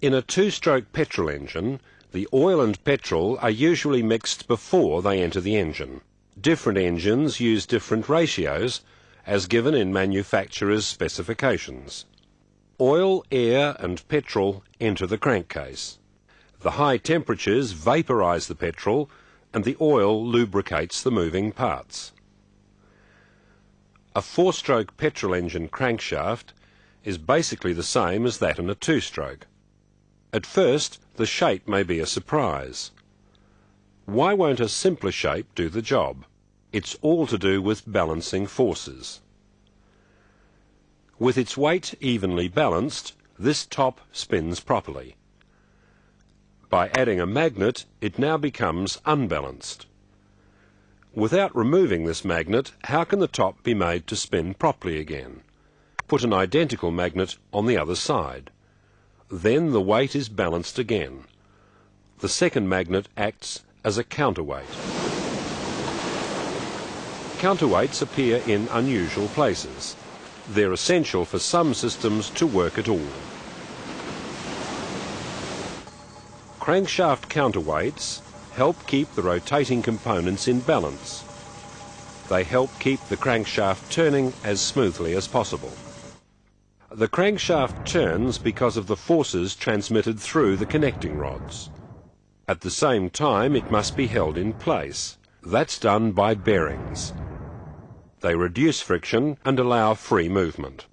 In a two-stroke petrol engine, the oil and petrol are usually mixed before they enter the engine. Different engines use different ratios, as given in manufacturer's specifications. Oil, air and petrol enter the crankcase. The high temperatures vaporize the petrol and the oil lubricates the moving parts. A four-stroke petrol engine crankshaft is basically the same as that in a two-stroke. At first, the shape may be a surprise. Why won't a simpler shape do the job? It's all to do with balancing forces. With its weight evenly balanced, this top spins properly. By adding a magnet, it now becomes unbalanced. Without removing this magnet, how can the top be made to spin properly again? Put an identical magnet on the other side. Then the weight is balanced again. The second magnet acts as a counterweight. Counterweights appear in unusual places. They're essential for some systems to work at all. Crankshaft counterweights help keep the rotating components in balance. They help keep the crankshaft turning as smoothly as possible. The crankshaft turns because of the forces transmitted through the connecting rods. At the same time, it must be held in place. That's done by bearings. They reduce friction and allow free movement.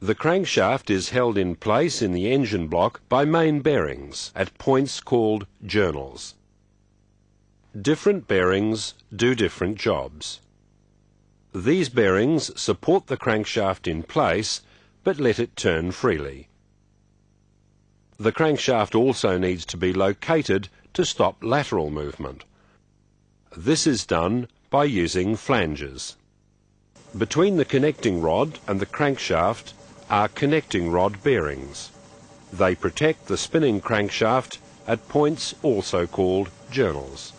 The crankshaft is held in place in the engine block by main bearings at points called journals. Different bearings do different jobs. These bearings support the crankshaft in place but let it turn freely. The crankshaft also needs to be located to stop lateral movement. This is done by using flanges. Between the connecting rod and the crankshaft are connecting rod bearings. They protect the spinning crankshaft at points also called journals.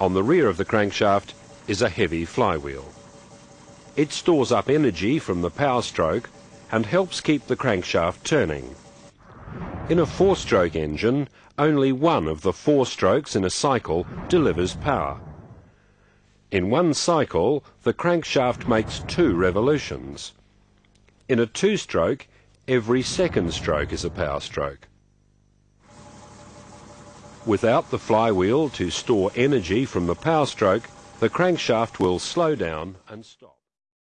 On the rear of the crankshaft is a heavy flywheel. It stores up energy from the power stroke and helps keep the crankshaft turning. In a four-stroke engine, only one of the four strokes in a cycle delivers power. In one cycle, the crankshaft makes two revolutions. In a two-stroke, every second stroke is a power stroke. Without the flywheel to store energy from the power stroke, the crankshaft will slow down and stop.